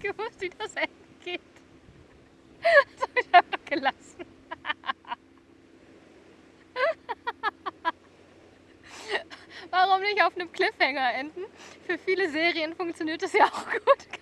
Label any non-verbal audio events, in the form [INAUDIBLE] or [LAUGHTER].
nicht [LAUGHS] gewusst, wie das Ende geht. [LAUGHS] Das habe ich einfach gelassen. [LAUGHS] Warum nicht auf einem Cliffhanger enden? Für viele Serien funktioniert das ja auch gut.